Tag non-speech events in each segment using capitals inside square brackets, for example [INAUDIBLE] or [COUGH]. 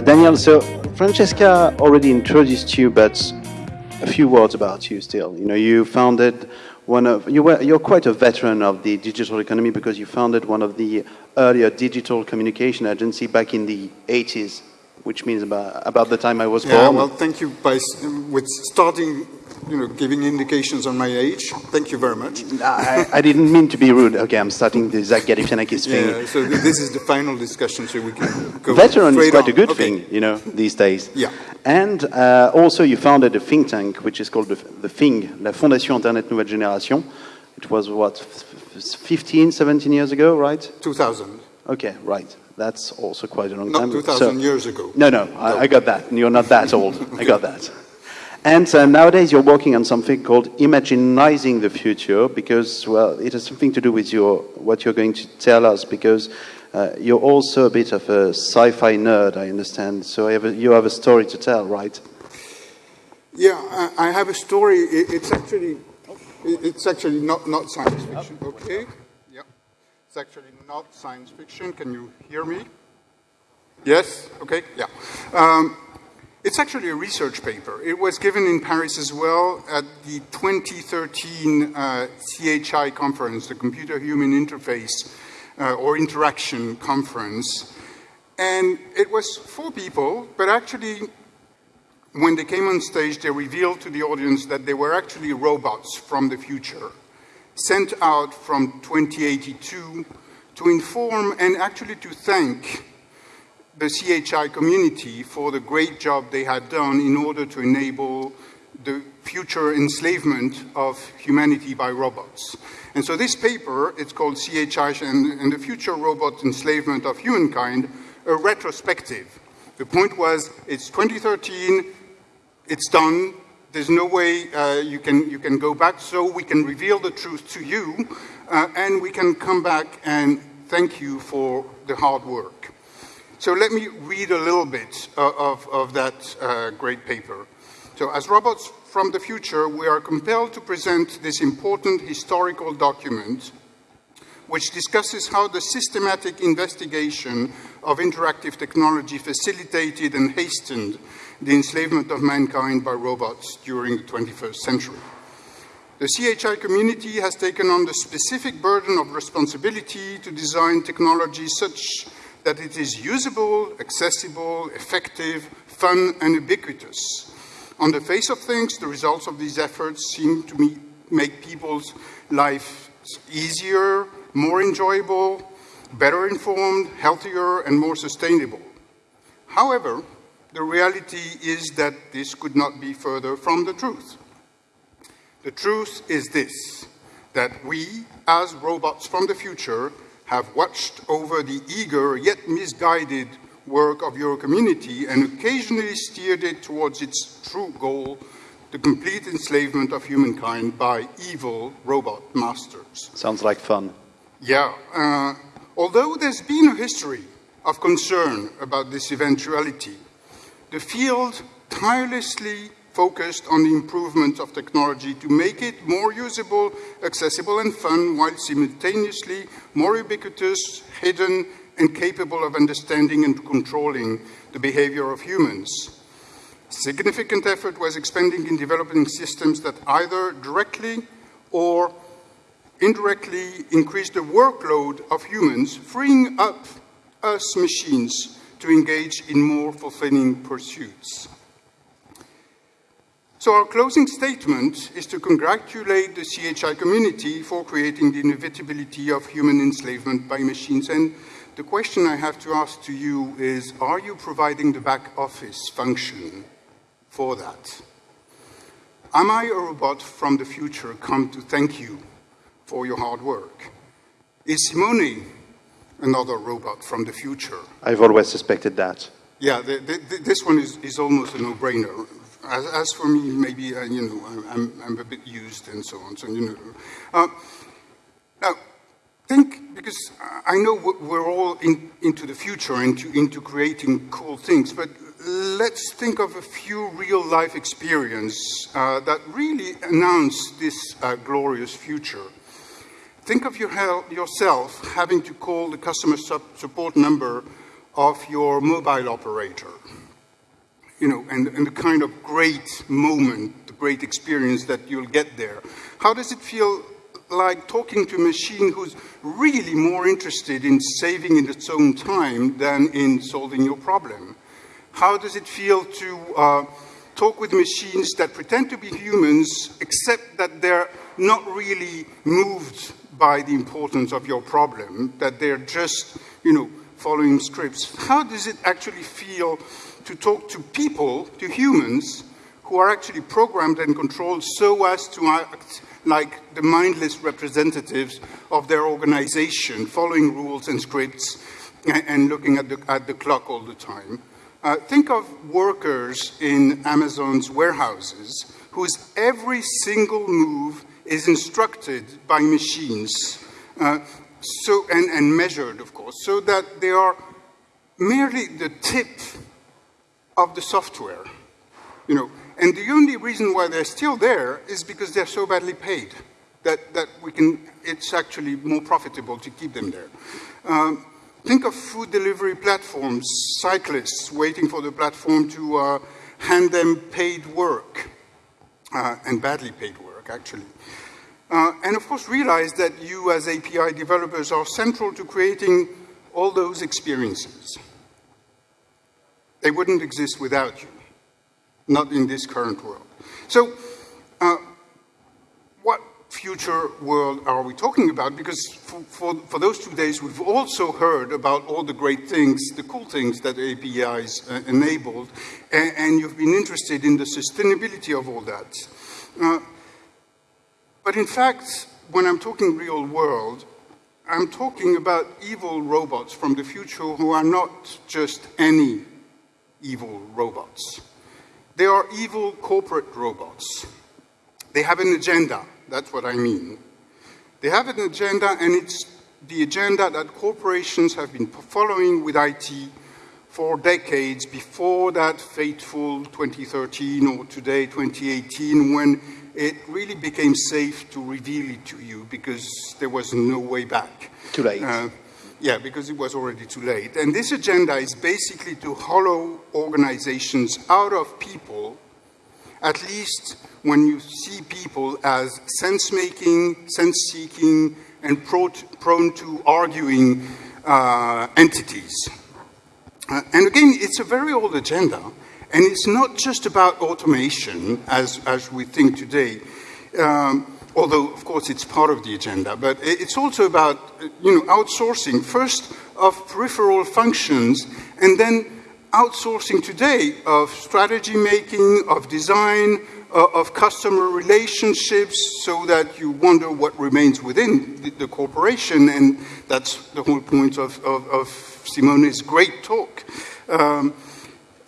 Uh, Daniel, so Francesca already introduced you, but a few words about you still. You know, you founded one of, you were, you're quite a veteran of the digital economy because you founded one of the earlier digital communication agency back in the 80s, which means about, about the time I was yeah, born. well, thank you. By, with starting you know, giving indications on my age. Thank you very much. I, I didn't mean to be rude. Okay, I'm starting the Zach Galifianakis thing. Yeah, so this is the final discussion, so we can go Veteran is quite on. a good okay. thing, you know, these days. Yeah. And uh, also you founded a think tank, which is called the, the FING, La Fondation Internet Nouvelle Génération. It was, what, 15, 17 years ago, right? 2000. Okay, right. That's also quite a long Not time. 2000 So- years ago. No, no, I, I got that. You're not that old. [LAUGHS] I got that. And uh, nowadays you're working on something called imaginizing the future because, well, it has something to do with your, what you're going to tell us because uh, you're also a bit of a sci-fi nerd, I understand. So I have a, you have a story to tell, right? Yeah, I, I have a story. It, it's actually, it- it's actually not, not science fiction. Okay. Yeah. It's actually not science fiction. Can you hear me? Yes. Okay. Yeah. Um, it's actually a research paper. It was given in Paris as well at the 2013 uh, CHI conference, the Computer Human Interface uh, or Interaction Conference. And it was four people, but actually when they came on stage, they revealed to the audience that they were actually robots from the future, sent out from 2082 to inform and actually to thank the CHI community for the great job they had done in order to enable the future enslavement of humanity by robots. And so this paper, it's called CHI and, and the Future Robot Enslavement of Humankind, a retrospective. The point was, it's 2013, it's done. There's no way uh, you, can, you can go back, so we can reveal the truth to you, uh, and we can come back and thank you for the hard work. So let me read a little bit uh, of, of that uh, great paper. So as robots from the future, we are compelled to present this important historical document which discusses how the systematic investigation of interactive technology facilitated and hastened the enslavement of mankind by robots during the 21st century. The CHI community has taken on the specific burden of responsibility to design technology such that it is usable, accessible, effective, fun, and ubiquitous. On the face of things, the results of these efforts seem to me make people's lives easier, more enjoyable, better informed, healthier, and more sustainable. However, the reality is that this could not be further from the truth. The truth is this, that we, as robots from the future, have watched over the eager yet misguided work of your community and occasionally steered it towards its true goal, the complete enslavement of humankind by evil robot masters. Sounds like fun. Yeah, uh, although there's been a history of concern about this eventuality, the field tirelessly focused on the improvement of technology to make it more usable, accessible, and fun, while simultaneously more ubiquitous, hidden, and capable of understanding and controlling the behavior of humans. Significant effort was expended in developing systems that either directly or indirectly increase the workload of humans, freeing up us machines to engage in more fulfilling pursuits. So our closing statement is to congratulate the CHI community for creating the inevitability of human enslavement by machines. And the question I have to ask to you is, are you providing the back office function for that? Am I a robot from the future come to thank you for your hard work? Is Simone another robot from the future? I've always suspected that. Yeah, the, the, this one is, is almost a no-brainer. As, as, for me, maybe, uh, you know, I'm, I'm a bit used and so on, so, you know. Uh, now, think, because I know we're all in, into the future, into, into creating cool things, but let's think of a few real-life experience uh, that really announce this uh, glorious future. Think of your, yourself having to call the customer support number of your mobile operator. You know, and, and the kind of great moment, the great experience that you'll get there. How does it feel like talking to a machine who's really more interested in saving in its own time than in solving your problem? How does it feel to uh, talk with machines that pretend to be humans, except that they're not really moved by the importance of your problem, that they're just, you know, following scripts. How does it actually feel to talk to people, to humans, who are actually programmed and controlled so as to act like the mindless representatives of their organization, following rules and scripts and, looking at the, at the clock all the time? Uh, think of workers in Amazon's warehouses whose every single move is instructed by machines uh, so, and, and measured, of course, so that they are merely the tip of the software. You know, and the only reason why they're still there is because they're so badly paid that, that we can, it's actually more profitable to keep them there. Um, think of food delivery platforms, cyclists waiting for the platform to uh, hand them paid work, uh, and badly paid work, actually. Uh, and of course, realize that you as API developers are central to creating all those experiences. They wouldn't exist without you, not in this current world. So, uh, what future world are we talking about? Because for, for, for, those two days, we've also heard about all the great things, the cool things that APIs uh, enabled, and, and, you've been interested in the sustainability of all that. Uh, but in fact, when I'm talking real world, I'm talking about evil robots from the future who are not just any evil robots. They are evil corporate robots. They have an agenda, that's what I mean. They have an agenda, and it's the agenda that corporations have been following with IT for decades before that fateful 2013 or today 2018 when it really became safe to reveal it to you because there was no way back. Too late. Uh, yeah, because it was already too late. And this agenda is basically to hollow organizations out of people, at least when you see people as sense-making, sense-seeking, and prone to arguing uh, entities. Uh, and again, it's a very old agenda, and it's not just about automation, as, as we think today, um, although, of course, it's part of the agenda, but it's also about, you know, outsourcing, first of peripheral functions, and then outsourcing today of strategy making, of design, uh, of customer relationships, so that you wonder what remains within the, the corporation, and that's the whole point of, of, of Simone's great talk. Um,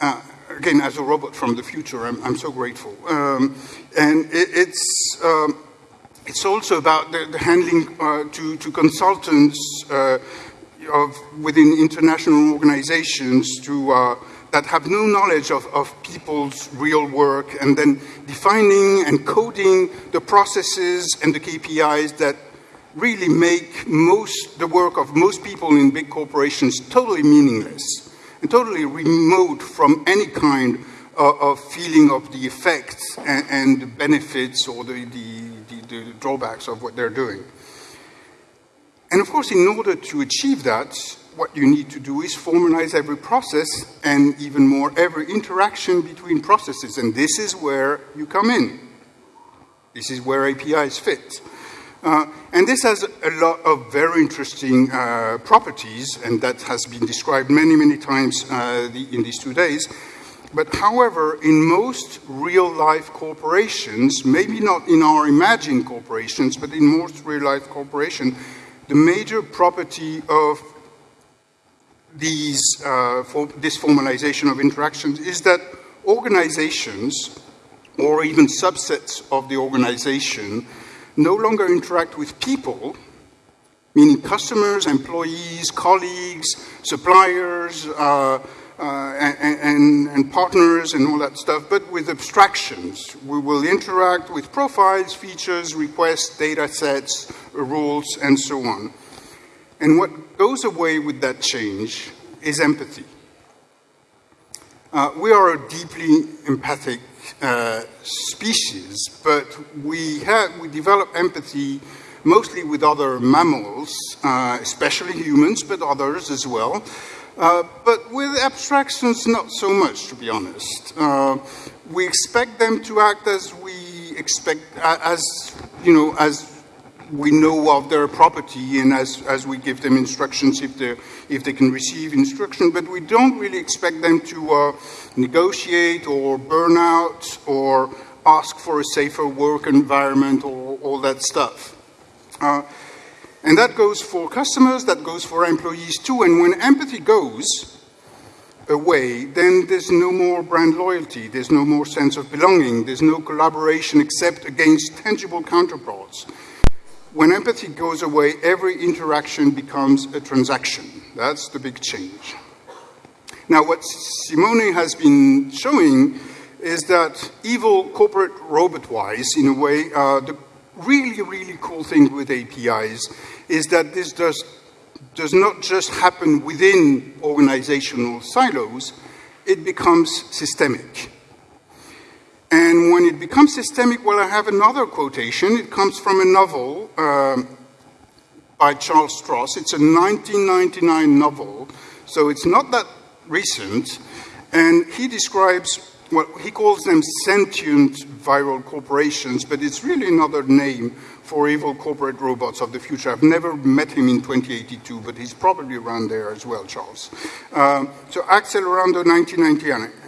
uh, again, as a robot from the future, I'm, I'm so grateful. Um, and it, it's, um, it's also about the, the handling uh, to, to consultants uh, of, within international organizations to, uh, that have no knowledge of, of people's real work and then defining and coding the processes and the KPIs that really make most the work of most people in big corporations totally meaningless and totally remote from any kind of feeling of the effects and, and the benefits or the, the, the, the drawbacks of what they're doing. And of course, in order to achieve that, what you need to do is formalize every process and even more every interaction between processes. And this is where you come in. This is where APIs fit. Uh, and this has a lot of very interesting uh, properties, and that has been described many, many times uh, the, in these two days. But however, in most real-life corporations, maybe not in our imagined corporations, but in most real-life corporations, the major property of these, uh, for this formalization of interactions is that organizations, or even subsets of the organization, no longer interact with people, meaning customers, employees, colleagues, suppliers, uh, and, and, and, partners and all that stuff, but with abstractions. We will interact with profiles, features, requests, data sets, rules, and so on. And what goes away with that change is empathy. Uh, we are a deeply empathic uh, species, but we, have, we develop empathy mostly with other mammals, uh, especially humans, but others as well. Uh, but with abstractions, not so much, to be honest. Uh, we expect them to act as we expect, as you know, as we know of their property and as, as we give them instructions if, if they can receive instruction, but we don't really expect them to uh, negotiate or burn out or ask for a safer work environment or all that stuff. Uh, and that goes for customers, that goes for employees too, and when empathy goes, away, then there's no more brand loyalty, there's no more sense of belonging, there's no collaboration except against tangible counterparts. When empathy goes away, every interaction becomes a transaction. That's the big change. Now, what Simone has been showing is that evil corporate robot-wise, in a way, uh, the really, really cool thing with APIs is that this does, does not just happen within organizational silos, it becomes systemic. And when it becomes systemic, well, I have another quotation. It comes from a novel um, by Charles Stross. It's a 1999 novel, so it's not that recent. And he describes what he calls them sentient viral corporations, but it's really another name for evil corporate robots of the future. I've never met him in 2082, but he's probably around there as well, Charles. Um, so Accelerando 1999.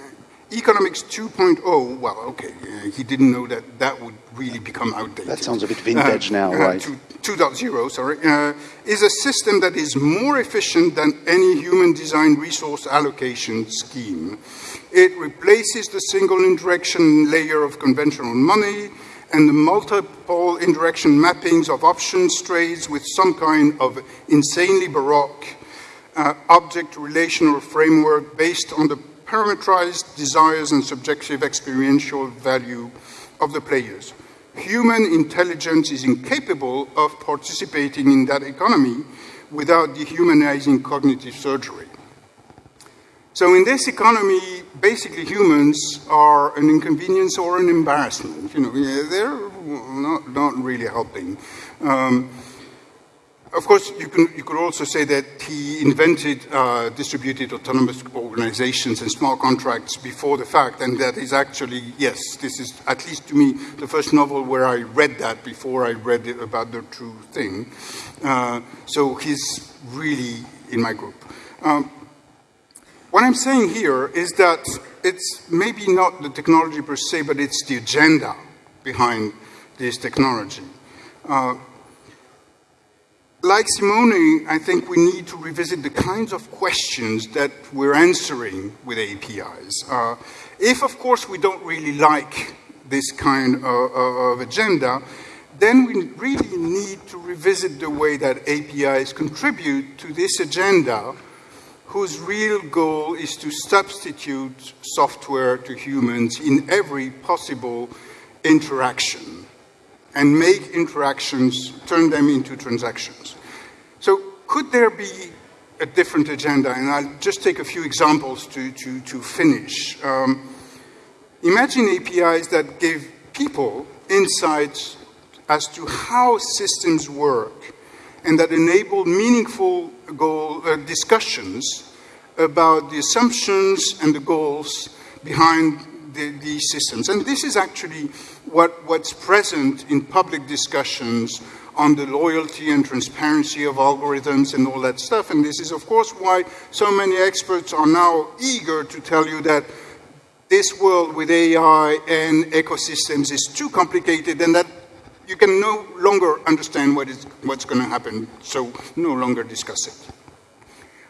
Economics 2.0, well, okay, uh, he didn't know that that would really become outdated. That sounds a bit vintage uh, now, uh, right? 2.0, sorry, uh, is a system that is more efficient than any human-designed resource allocation scheme. It replaces the single interaction layer of conventional money and the multiple interaction mappings of options trades with some kind of insanely baroque uh, object relational framework based on the parameterized desires and subjective experiential value of the players. Human intelligence is incapable of participating in that economy without dehumanizing cognitive surgery. So in this economy, basically humans are an inconvenience or an embarrassment. You know, they're not, not really helping. Um, of course, you, can, you could also say that he invented uh, distributed autonomous organizations and smart contracts before the fact, and that is actually, yes, this is, at least to me, the first novel where I read that before I read about the true thing. Uh, so he's really in my group. Um, what I'm saying here is that it's maybe not the technology per se, but it's the agenda behind this technology. Uh, like Simone, I think we need to revisit the kinds of questions that we're answering with APIs. Uh, if, of course, we don't really like this kind of, of agenda, then we really need to revisit the way that APIs contribute to this agenda whose real goal is to substitute software to humans in every possible interaction and make interactions, turn them into transactions. So could there be a different agenda? And I'll just take a few examples to, to, to finish. Um, imagine APIs that give people insights as to how systems work and that enable meaningful goal, uh, discussions about the assumptions and the goals behind the, these systems. And this is actually what, what's present in public discussions on the loyalty and transparency of algorithms and all that stuff. And this is, of course, why so many experts are now eager to tell you that this world with AI and ecosystems is too complicated and that you can no longer understand what is, what's going to happen, so no longer discuss it.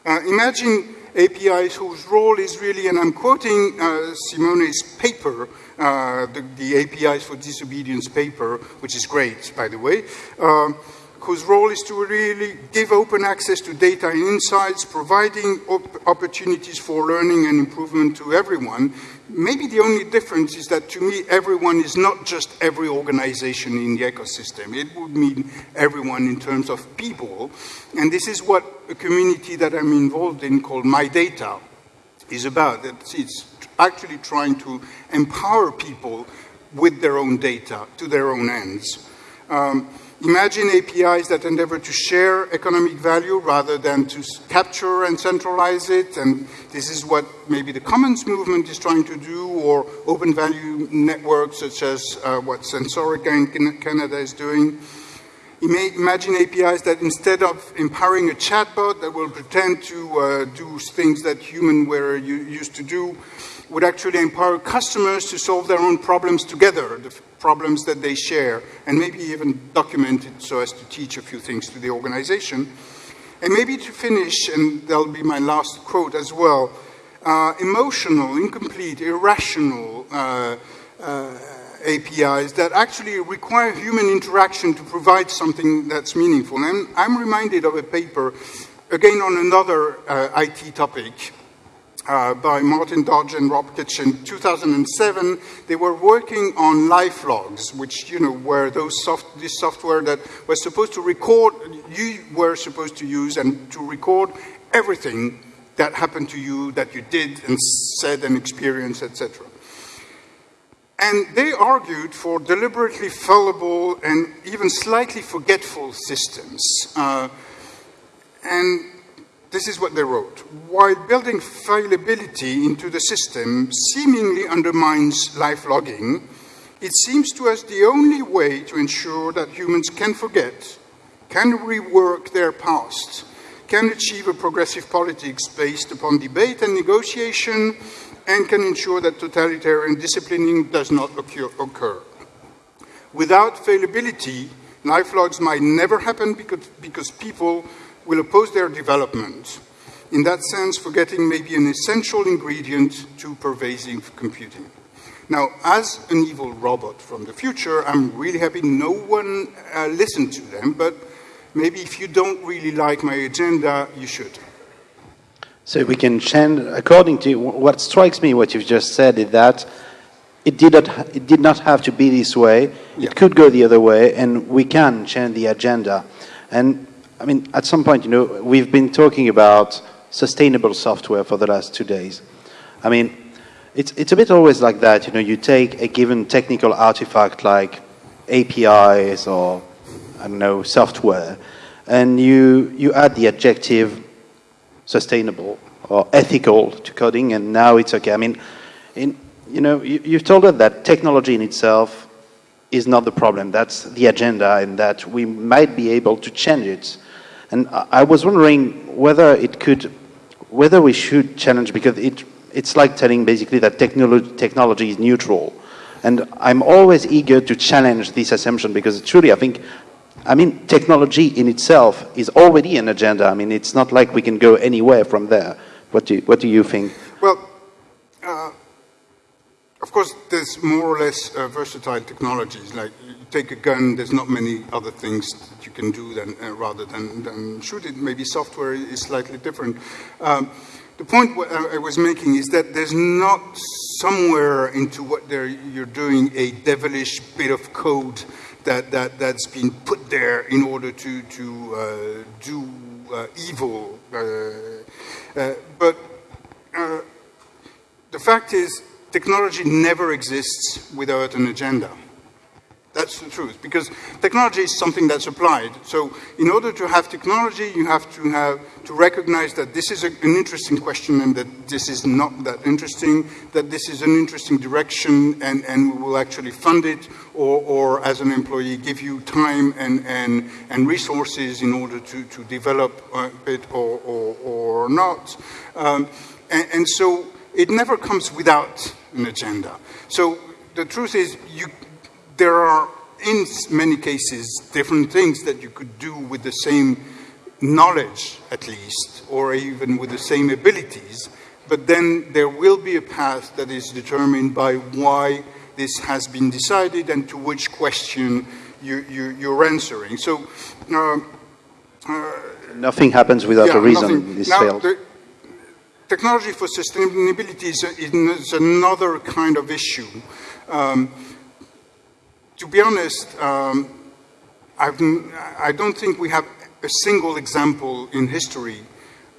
Uh, imagine APIs whose role is really, and I'm quoting uh, Simone's paper, uh, the, the, APIs for disobedience paper, which is great, by the way, uh, whose role is to really give open access to data and insights, providing op opportunities for learning and improvement to everyone. Maybe the only difference is that to me, everyone is not just every organization in the ecosystem. It would mean everyone in terms of people. And this is what a community that I'm involved in called My Data is about. It's actually trying to empower people with their own data to their own ends. Um, Imagine APIs that endeavor to share economic value rather than to capture and centralize it. And this is what maybe the Commons movement is trying to do, or open value networks such as uh, what Sensorica in Canada is doing. Imagine APIs that instead of empowering a chatbot that will pretend to uh, do things that humans were used to do, would actually empower customers to solve their own problems together, the problems that they share, and maybe even document it so as to teach a few things to the organization. And maybe to finish, and that'll be my last quote as well, uh, emotional, incomplete, irrational uh, uh, APIs that actually require human interaction to provide something that's meaningful. And I'm reminded of a paper, again on another uh, IT topic, uh, by Martin Dodge and Rob Kitchin in 2007. They were working on life logs, which, you know, were those soft, this software that was supposed to record, you were supposed to use and to record everything that happened to you, that you did and said and experienced, etc. And they argued for deliberately fallible and even slightly forgetful systems. Uh, and this is what they wrote. While building fallibility into the system seemingly undermines life logging, it seems to us the only way to ensure that humans can forget, can rework their past, can achieve a progressive politics based upon debate and negotiation, and can ensure that totalitarian disciplining does not occur. Without fallibility, life logs might never happen because, because people will oppose their development. In that sense, forgetting may be an essential ingredient to pervasive computing. Now, as an evil robot from the future, I'm really happy no one uh, listened to them, but maybe if you don't really like my agenda, you should. So we can change, according to what strikes me, what you've just said, is that it did not, it did not have to be this way. Yeah. It could go the other way, and we can change the agenda. And I mean, at some point, you know, we've been talking about sustainable software for the last two days. I mean, it's, it's a bit always like that. You know, you take a given technical artifact like APIs or, I don't know, software, and you, you add the adjective sustainable or ethical to coding, and now it's okay. I mean, in, you know, you, you've told us that technology in itself is not the problem. That's the agenda, and that we might be able to change it. And I was wondering whether it could, whether we should challenge, because it, it's like telling basically that technology, technology is neutral. And I'm always eager to challenge this assumption because truly I think, I mean, technology in itself is already an agenda. I mean, it's not like we can go anywhere from there. What do, what do you think? Well, course, there's more or less uh, versatile technologies. Like you take a gun, there's not many other things that you can do than, uh, rather than, than, shoot it. Maybe software is slightly different. Um, the point I was making is that there's not somewhere into what you're doing a devilish bit of code that, that, that's been put there in order to, to uh, do uh, evil. Uh, uh, but the fact is, technology never exists without an agenda. That's the truth, because technology is something that's applied. So in order to have technology, you have to have to recognize that this is a, an interesting question and that this is not that interesting, that this is an interesting direction and, and we will actually fund it or, or as an employee give you time and, and, and resources in order to, to develop it or, or, or not. Um, and, and so it never comes without an agenda. So the truth is, you, there are, in many cases, different things that you could do with the same knowledge, at least, or even with the same abilities, but then there will be a path that is determined by why this has been decided and to which question you, you, you're answering. So, uh, uh, nothing happens without yeah, a reason. Nothing. This now, failed. The technology for sustainability is, is, another kind of issue. Um, to be honest, um, I don't think we have a single example in history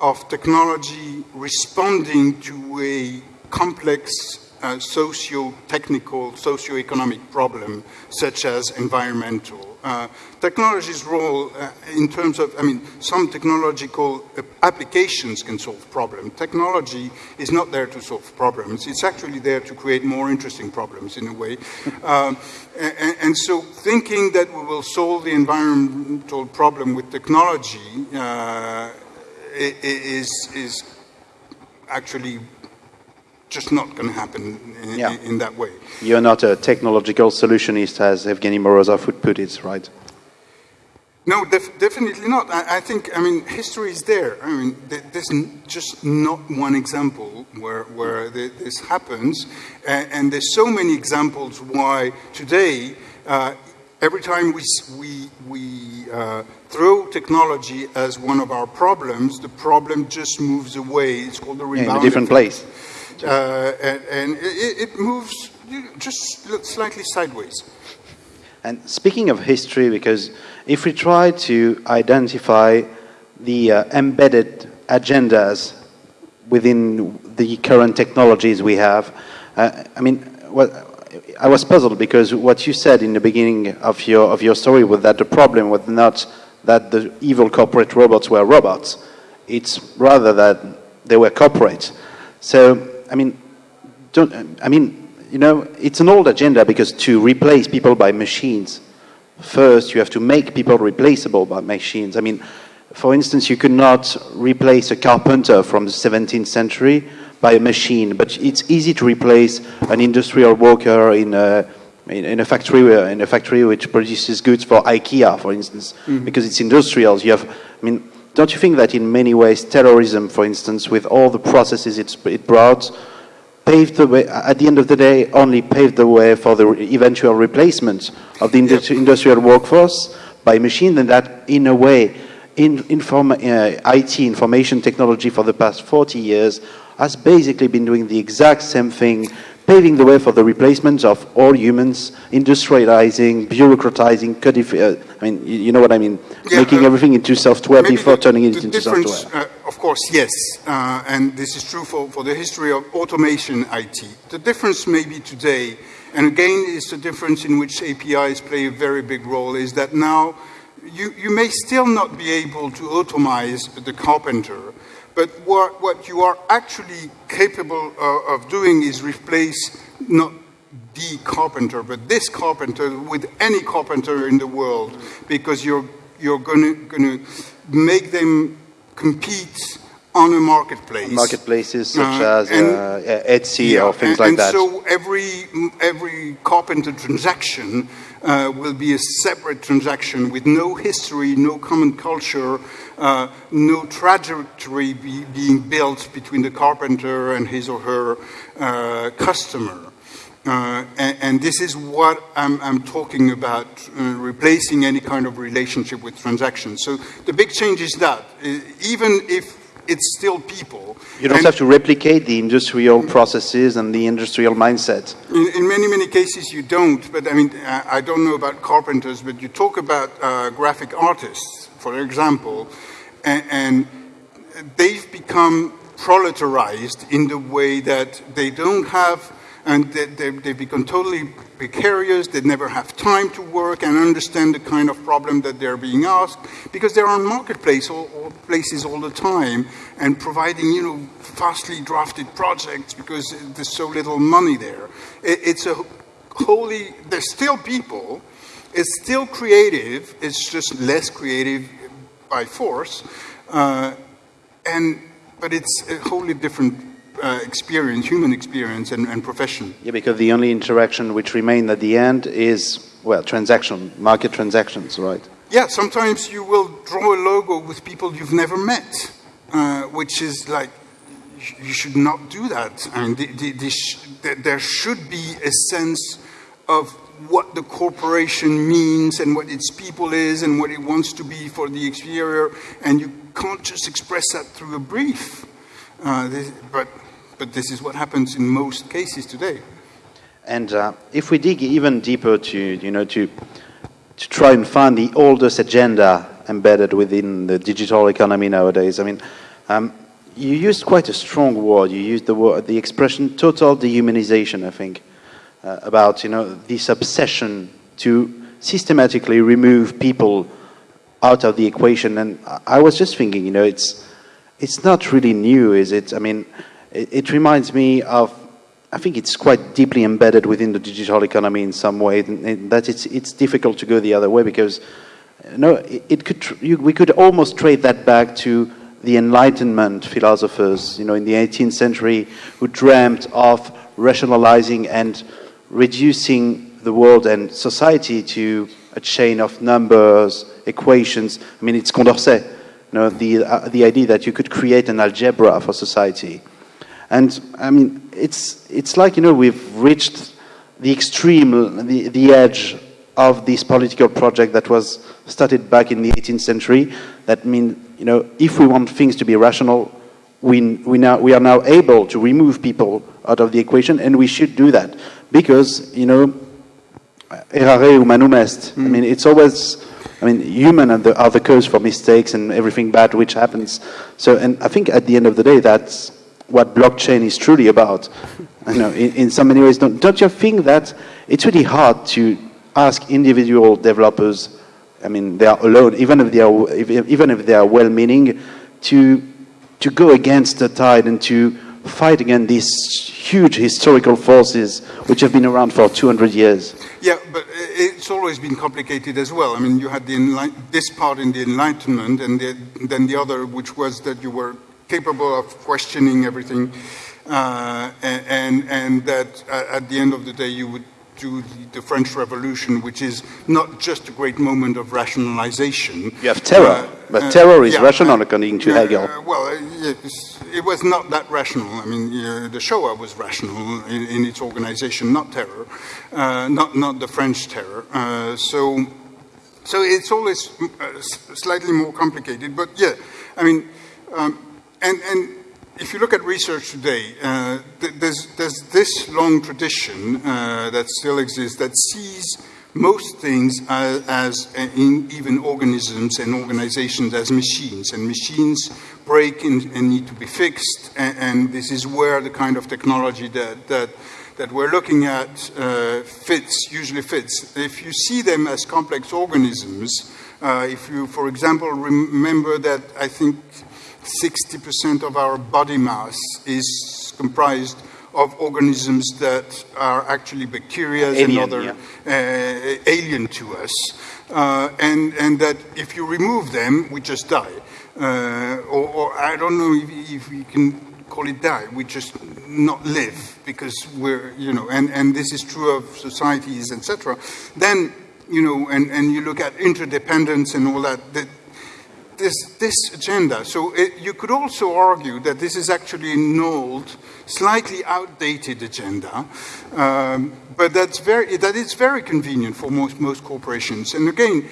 of technology responding to a complex uh, socio-technical, socio-economic problem, such as environmental. Uh, technology's role uh, in terms of, I mean, some technological uh, applications can solve problems. Technology is not there to solve problems. It's actually there to create more interesting problems in a way. Um, and, and, so thinking that we will solve the environmental problem with technology uh, is, is actually just not going to happen in, yeah. in, that way. You're not a technological solutionist, as Evgeny Morozov would put it, right? No, def definitely not. I, I, think, I mean, history is there. I mean, there's just not one example where, where this happens. And, and, there's so many examples why today, uh, every time we, we, we uh, throw technology as one of our problems, the problem just moves away. It's called the rebound. In a different place. Uh, and, and it, it, moves just slightly sideways. And speaking of history, because if we try to identify the uh, embedded agendas within the current technologies we have, uh, I mean, what, I was puzzled because what you said in the beginning of your of your story was that the problem was not that the evil corporate robots were robots; it's rather that they were corporate. So I mean, don't, I mean, you know, it's an old agenda because to replace people by machines, first you have to make people replaceable by machines. I mean, for instance, you could not replace a carpenter from the 17th century by a machine, but it's easy to replace an industrial worker in a, in, a factory in a factory which produces goods for IKEA, for instance, mm -hmm. because it's industrial. You have, I mean, don't you think that in many ways Taylorism, for instance, with all the processes it brought, paved the way, at the end of the day, only paved the way for the eventual replacement of the industri industrial workforce by machine, and that, in a way, in, inform, uh, IT, information technology, for the past 40 years, has basically been doing the exact same thing paving the way for the replacement of all humans, industrializing, bureaucratizing, codifying. Uh, I mean, you, you, know what I mean? Yeah, Making uh, everything into software before the, turning it into software. Uh, of course, yes. Uh, and this is true for, for the history of automation IT. The difference maybe today, and again, is the difference in which APIs play a very big role, is that now you, you may still not be able to automize the carpenter, but what, what you are actually capable of, of doing is replace not the carpenter, but this carpenter with any carpenter in the world, because you're, you're going to make them compete on a marketplace. Marketplaces such uh, as and, uh, Etsy yeah, or things and, like and that. And so every, every carpenter transaction uh, will be a separate transaction with no history, no common culture, uh, no trajectory be, being built between the carpenter and his or her uh, customer. Uh, and, and, this is what I'm, I'm talking about, uh, replacing any kind of relationship with transactions. So the big change is that, uh, even if it's still people. You don't and have to replicate the industrial processes and the industrial mindset. In, in, many, many cases you don't, but I mean, I don't know about carpenters, but you talk about uh, graphic artists, for example, and, and they've become proletarized in the way that they don't have and they, they, they, become totally precarious, they never have time to work and understand the kind of problem that they're being asked, because they're on marketplace all, all places all the time and providing, you know, fastly drafted projects because there's so little money there. It, it's a wholly, there's still people, it's still creative, it's just less creative by force, uh, and, but it's a wholly different uh, experience, human experience and, and, profession. Yeah, because the only interaction which remain at the end is, well, transaction, market transactions, right? Yeah, sometimes you will draw a logo with people you've never met, uh, which is like, you should not do that. I mean, the, the, the sh there should be a sense of what the corporation means and what its people is and what it wants to be for the exterior, and you can't just express that through a brief. Uh, this, but, but this is what happens in most cases today. And uh, if we dig even deeper to, you know, to, to try and find the oldest agenda embedded within the digital economy nowadays, I mean, um, you used quite a strong word. You used the word, the expression "total dehumanization." I think uh, about you know this obsession to systematically remove people out of the equation. And I was just thinking, you know, it's it's not really new, is it? I mean, it, it reminds me of. I think it's quite deeply embedded within the digital economy in some way, that it's it's difficult to go the other way because, you know, it, it could you, we could almost trade that back to the Enlightenment philosophers, you know, in the 18th century, who dreamt of rationalizing and reducing the world and society to a chain of numbers, equations. I mean, it's Condorcet, know, the, uh, the idea that you could create an algebra for society. And, I mean, it's, it's like, you know, we've reached the extreme, the, the edge of this political project that was started back in the 18th century. That means you know, if we want things to be rational, we, we, now, we are now able to remove people out of the equation, and we should do that. Because, you know, errare humanum est. I mean, it's always, I mean, human are the, are the cause for mistakes and everything bad which happens. So, and I think at the end of the day, that's what blockchain is truly about. You know, in, in so many ways, don't, don't you think that it's really hard to ask individual developers I mean, they are alone, even if they are, if, even if they are well-meaning, to, to go against the tide and to fight against these huge historical forces which have been around for 200 years. Yeah, but it's always been complicated as well. I mean, you had the this part in the Enlightenment, and the, then the other, which was that you were capable of questioning everything, uh, and, and, and that uh, at the end of the day you would to the French Revolution, which is not just a great moment of rationalization. You have terror, uh, but uh, terror is yeah, rational according to Hegel. Uh, well, yes, it was not that rational. I mean, the Shoah was rational in, in its organization, not terror, uh, not, not the French terror. Uh, so, so it's always uh, slightly more complicated, but yeah, I mean, um, and, and if you look at research today, uh, th there's, there's, this long tradition uh, that still exists that sees most things as, as uh, even organisms and organizations as machines. And machines break and, and need to be fixed. And, and, this is where the kind of technology that, that, that we're looking at uh, fits, usually fits. If you see them as complex organisms, uh, if you, for example, remember that I think 60% of our body mass is comprised of organisms that are actually bacteria and other yeah. uh, alien to us. Uh, and, and that if you remove them, we just die. Uh, or, or, I don't know if, if we can call it die, we just not live because we're, you know, and, and this is true of societies, etc. Then, you know, and, and you look at interdependence and all that, that this, this agenda. So it, you could also argue that this is actually an old, slightly outdated agenda, um, but that's very, that is very convenient for most, most corporations. And again,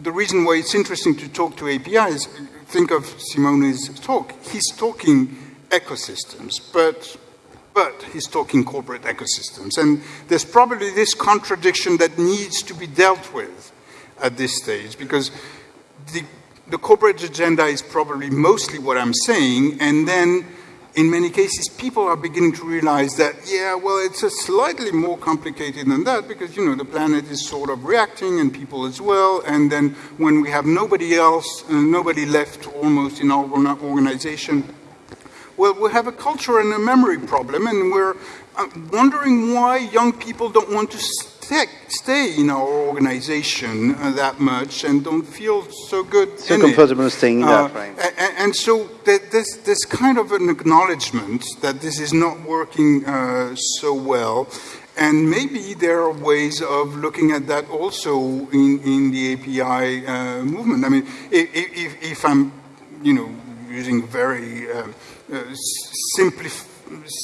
the reason why it's interesting to talk to APIs, think of Simone's talk. He's talking ecosystems, but but he's talking corporate ecosystems. And there's probably this contradiction that needs to be dealt with at this stage because the the corporate agenda is probably mostly what I'm saying, and then in many cases, people are beginning to realize that, yeah, well, it's a slightly more complicated than that because, you know, the planet is sort of reacting and people as well. And then when we have nobody else, uh, nobody left almost in our organization, well, we have a culture and a memory problem and we're uh, wondering why young people don't want to stay in our organization uh, that much and don't feel so good. So comfortable it. staying in uh, that frame. And, and, so there's, this kind of an acknowledgement that this is not working uh, so well. And maybe there are ways of looking at that also in, in the API uh, movement. I mean, if, if, if, I'm, you know, using a very uh, uh,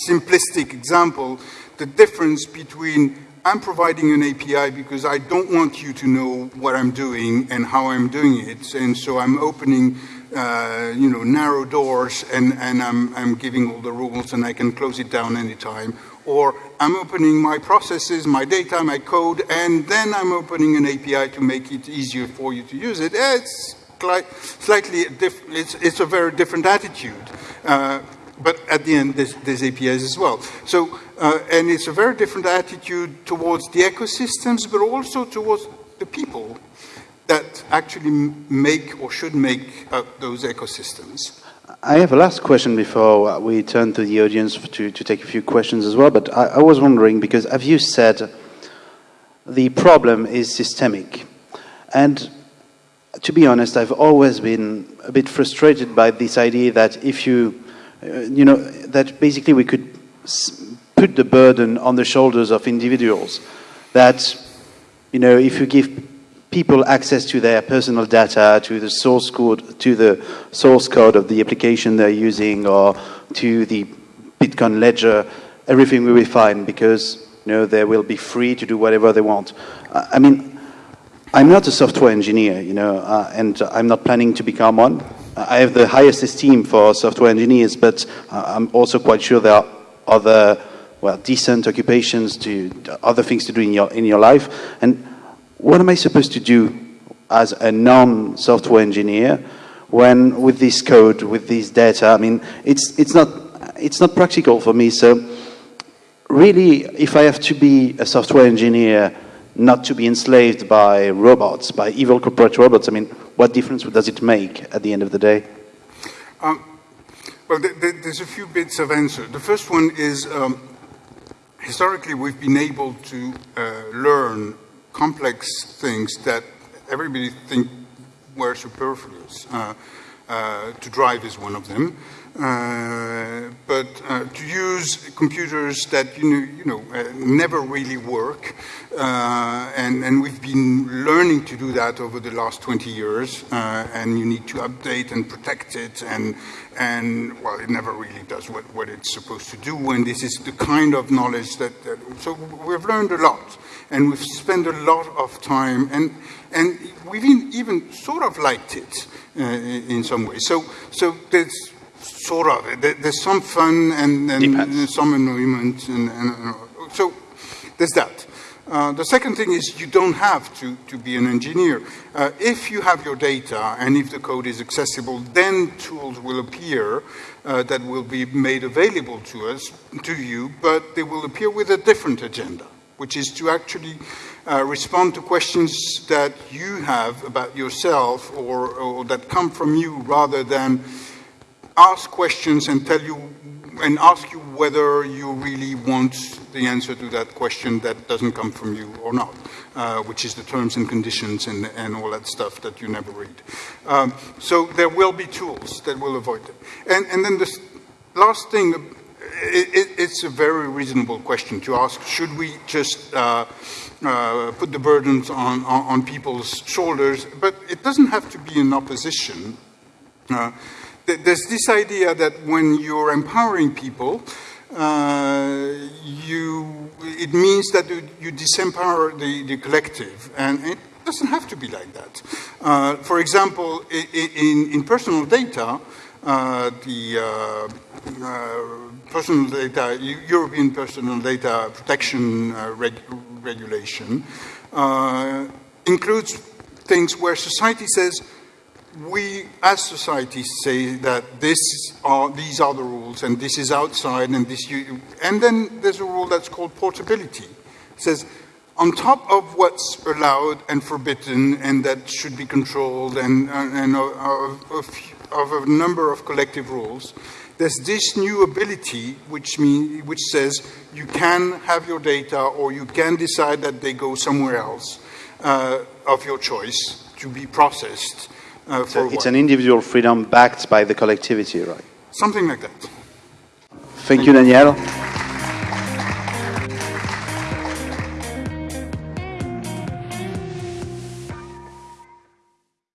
simplistic example, the difference between I'm providing an API because I don't want you to know what I'm doing and how I'm doing it. And so I'm opening, uh, you know, narrow doors and, and I'm, I'm giving all the rules and I can close it down anytime. Or I'm opening my processes, my data, my code, and then I'm opening an API to make it easier for you to use it. It's slightly, different, it's, it's a very different attitude. Uh, but at the end, there's, there's APIs as well. So, uh, and it's a very different attitude towards the ecosystems, but also towards the people that actually make or should make up those ecosystems. I have a last question before we turn to the audience to, to take a few questions as well. But I, I was wondering because, as you said, the problem is systemic. And to be honest, I've always been a bit frustrated by this idea that if you uh, you know, that basically we could put the burden on the shoulders of individuals. That, you know, if you give people access to their personal data, to the source code, to the source code of the application they're using, or to the Bitcoin ledger, everything will be fine because you know they will be free to do whatever they want. I mean, I'm not a software engineer, you know, uh, and I'm not planning to become one. I have the highest esteem for software engineers, but uh, I'm also quite sure there are other, well, decent occupations to other things to do in your in your life. And what am I supposed to do as a non-software engineer when with this code, with this data? I mean, it's it's not it's not practical for me. So really, if I have to be a software engineer, not to be enslaved by robots, by evil corporate robots, I mean what difference does it make at the end of the day? Um, well, th th there's a few bits of answer. The first one is um, historically we've been able to uh, learn complex things that everybody think were superfluous. Uh, uh, to drive is one of them. Uh, but uh, to use computers that you know, you know uh, never really work, uh, and, and we've been learning to do that over the last 20 years, uh, and you need to update and protect it, and, and well, it never really does what, what it's supposed to do, and this is the kind of knowledge that, that so we've learned a lot, and we've spent a lot of time, and, and we've even sort of liked it in some ways. So, so there's sort of. There's some fun and, and some annoyance. And, and, so there's that. Uh, the second thing is you don't have to, to be an engineer. Uh, if you have your data and if the code is accessible, then tools will appear uh, that will be made available to us, to you, but they will appear with a different agenda, which is to actually uh, respond to questions that you have about yourself or, or that come from you rather than ask questions and tell you and ask you whether you really want the answer to that question that doesn't come from you or not, uh, which is the terms and conditions and, and all that stuff that you never read. Um, so there will be tools that will avoid it. And, and then the last thing, it, it, it's a very reasonable question to ask. Should we just uh, uh, put the burdens on, on, on, people's shoulders? But it doesn't have to be in opposition. There's this idea that when you're empowering people, uh, you, it means that you disempower the, the, collective, and it doesn't have to be like that. Uh, for example, in, in personal data, uh, the uh, uh, personal data, European Personal Data Protection uh, reg Regulation includes things where society says, we as societies say that this are, these are the rules and this is outside and this you, and then there's a rule that's called portability. It says on top of what's allowed and forbidden and that should be controlled and, and of, of, of a number of collective rules, there's this new ability which, mean, which says you can have your data or you can decide that they go somewhere else uh, of your choice to be processed uh, so it's an individual freedom backed by the collectivity, right? Something like that. Thank, Thank you, Daniel.